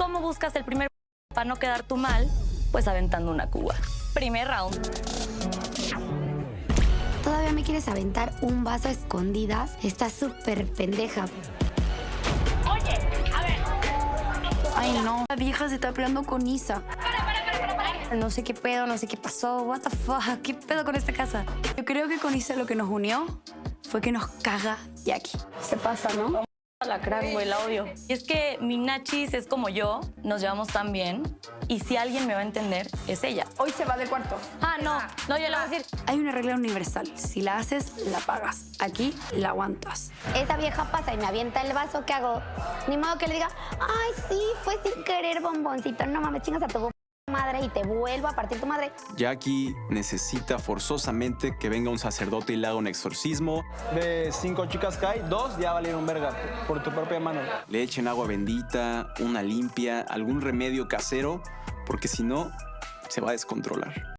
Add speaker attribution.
Speaker 1: ¿Cómo buscas el primer para no quedar tú mal? Pues aventando una cuba. Primer round.
Speaker 2: ¿Todavía me quieres aventar un vaso a escondidas? Estás súper pendeja. Ay, no. La vieja se está peleando con Isa. No sé qué pedo, no sé qué pasó. What the fuck? ¿Qué pedo con esta casa? Yo creo que con Isa lo que nos unió fue que nos caga Jackie. Se pasa, ¿no?
Speaker 1: La crack, güey, la odio. Y es que mi Nachis es como yo, nos llevamos tan bien. Y si alguien me va a entender, es ella.
Speaker 3: Hoy se va del cuarto.
Speaker 1: Ah, no, no, yo le voy a decir.
Speaker 2: Hay una regla universal. Si la haces, la pagas. Aquí la aguantas.
Speaker 4: Esa vieja pasa y me avienta el vaso, ¿qué hago? Ni modo que le diga, ay, sí, fue sin querer, bomboncito. No mames, chingas a tu madre y te vuelvo a partir tu madre.
Speaker 5: Jackie necesita forzosamente que venga un sacerdote y le haga un exorcismo,
Speaker 6: De cinco chicas que hay, dos ya valieron verga por tu propia mano.
Speaker 5: le echen agua bendita, una limpia, algún remedio casero, porque si no, se va a descontrolar.